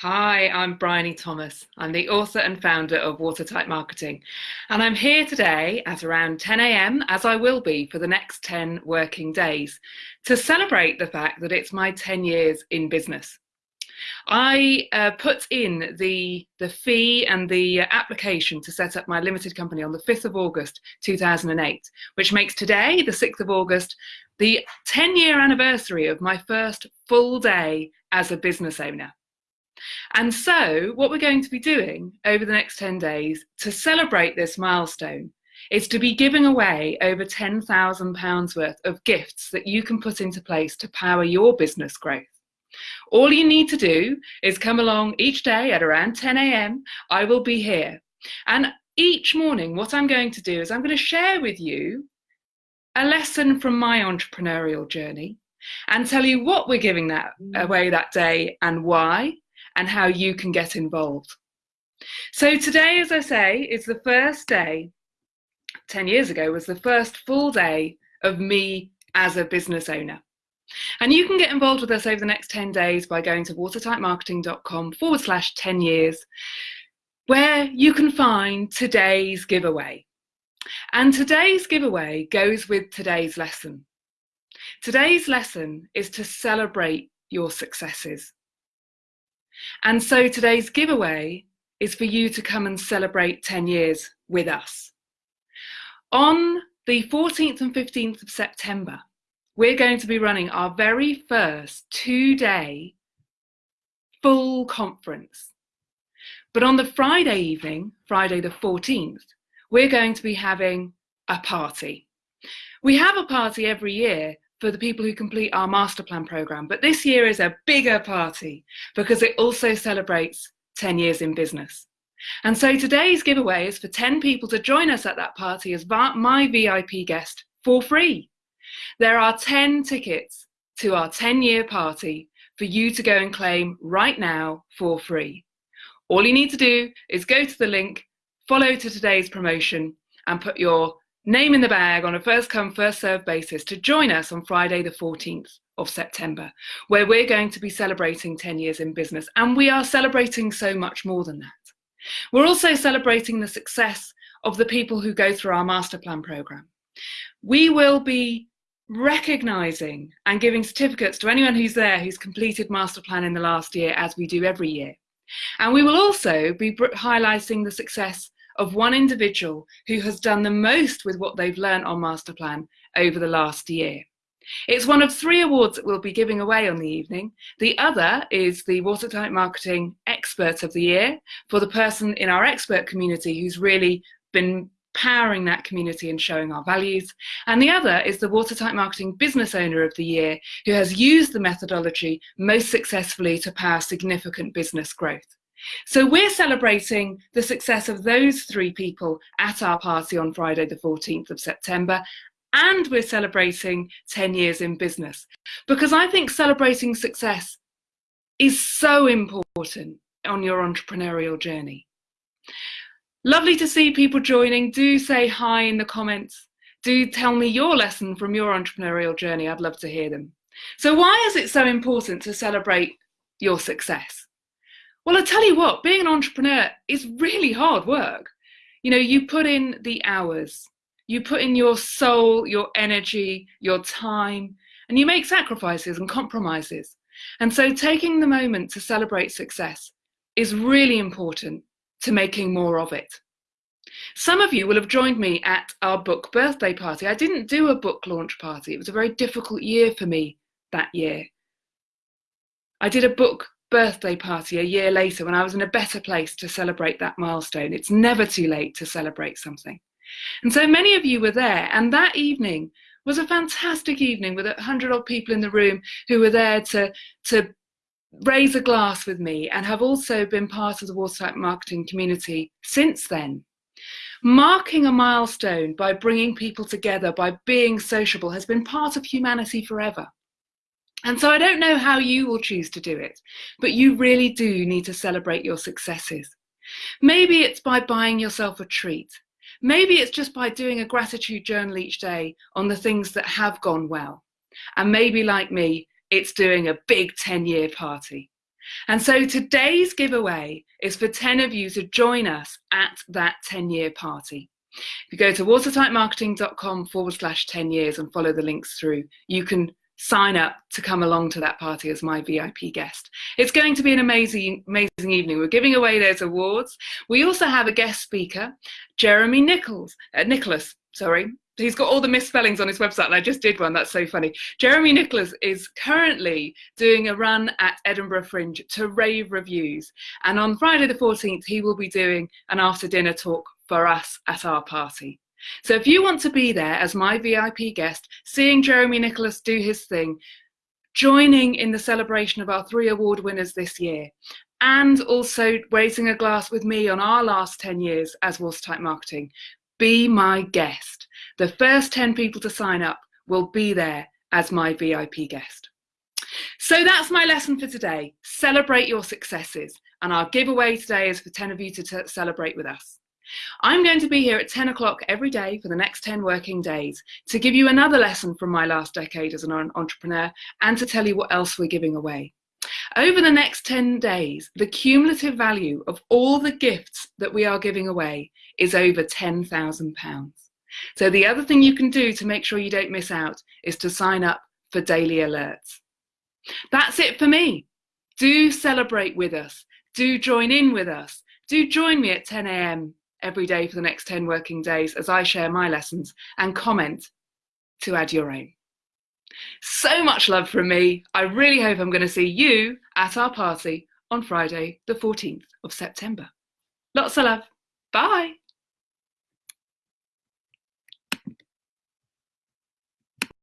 Hi, I'm Bryony Thomas. I'm the author and founder of Watertight Marketing. And I'm here today at around 10 a.m., as I will be for the next 10 working days, to celebrate the fact that it's my 10 years in business. I uh, put in the, the fee and the application to set up my limited company on the 5th of August 2008, which makes today, the 6th of August, the 10 year anniversary of my first full day as a business owner. And so, what we're going to be doing over the next 10 days to celebrate this milestone is to be giving away over £10,000 worth of gifts that you can put into place to power your business growth. All you need to do is come along each day at around 10 a.m. I will be here. And each morning, what I'm going to do is I'm going to share with you a lesson from my entrepreneurial journey and tell you what we're giving that mm. away that day and why and how you can get involved. So today, as I say, is the first day, 10 years ago, was the first full day of me as a business owner. And you can get involved with us over the next 10 days by going to watertightmarketing.com forward slash 10 years, where you can find today's giveaway. And today's giveaway goes with today's lesson. Today's lesson is to celebrate your successes. And so today's giveaway is for you to come and celebrate 10 years with us. On the 14th and 15th of September, we're going to be running our very first two day full conference. But on the Friday evening, Friday the 14th, we're going to be having a party. We have a party every year for the people who complete our master plan program. But this year is a bigger party because it also celebrates 10 years in business. And so today's giveaway is for 10 people to join us at that party as my VIP guest for free. There are 10 tickets to our 10 year party for you to go and claim right now for free. All you need to do is go to the link, follow to today's promotion, and put your name in the bag on a first come, first served basis to join us on Friday, the 14th of September, where we're going to be celebrating 10 years in business. And we are celebrating so much more than that. We're also celebrating the success of the people who go through our master plan program. We will be recognizing and giving certificates to anyone who's there who's completed master plan in the last year as we do every year. And we will also be highlighting the success of one individual who has done the most with what they've learned on Masterplan over the last year. It's one of three awards that we'll be giving away on the evening. The other is the Watertight Marketing Expert of the Year for the person in our expert community who's really been powering that community and showing our values. And the other is the Watertight Marketing Business Owner of the Year, who has used the methodology most successfully to power significant business growth. So we're celebrating the success of those three people at our party on Friday, the 14th of September. And we're celebrating 10 years in business because I think celebrating success is so important on your entrepreneurial journey. Lovely to see people joining. Do say hi in the comments. Do tell me your lesson from your entrepreneurial journey. I'd love to hear them. So, why is it so important to celebrate your success? Well, I tell you what, being an entrepreneur is really hard work. You know, you put in the hours, you put in your soul, your energy, your time, and you make sacrifices and compromises. And so taking the moment to celebrate success is really important to making more of it. Some of you will have joined me at our book birthday party. I didn't do a book launch party. It was a very difficult year for me that year. I did a book birthday party a year later when I was in a better place to celebrate that milestone. It's never too late to celebrate something. And so many of you were there, and that evening was a fantastic evening with a hundred odd people in the room who were there to, to raise a glass with me and have also been part of the Watertight marketing community since then. Marking a milestone by bringing people together, by being sociable, has been part of humanity forever. And so I don't know how you will choose to do it, but you really do need to celebrate your successes. Maybe it's by buying yourself a treat. Maybe it's just by doing a gratitude journal each day on the things that have gone well. And maybe, like me, it's doing a big 10 year party. And so today's giveaway is for 10 of you to join us at that 10 year party. If you go to watertightmarketing.com forward slash 10 years and follow the links through, you can sign up to come along to that party as my VIP guest. It's going to be an amazing, amazing evening. We're giving away those awards. We also have a guest speaker, Jeremy Nichols, uh, Nicholas, sorry. He's got all the misspellings on his website, and I just did one. That's so funny. Jeremy Nicholas is currently doing a run at Edinburgh Fringe to rave reviews. And on Friday the 14th, he will be doing an after dinner talk for us at our party. So if you want to be there as my VIP guest, seeing Jeremy Nicholas do his thing, joining in the celebration of our three award winners this year, and also raising a glass with me on our last 10 years as Watertight Marketing, be my guest. The first 10 people to sign up will be there as my VIP guest. So that's my lesson for today. Celebrate your successes. And our giveaway today is for 10 of you to celebrate with us. I'm going to be here at 10 o'clock every day for the next 10 working days to give you another lesson from my last decade as an entrepreneur and to tell you what else we're giving away. Over the next 10 days, the cumulative value of all the gifts that we are giving away is over £10,000. So the other thing you can do to make sure you don't miss out is to sign up for daily alerts. That's it for me. Do celebrate with us. Do join in with us. Do join me at 10 a.m every day for the next 10 working days as I share my lessons and comment to add your own. So much love from me. I really hope I'm going to see you at our party on Friday, the 14th of September. Lots of love. Bye.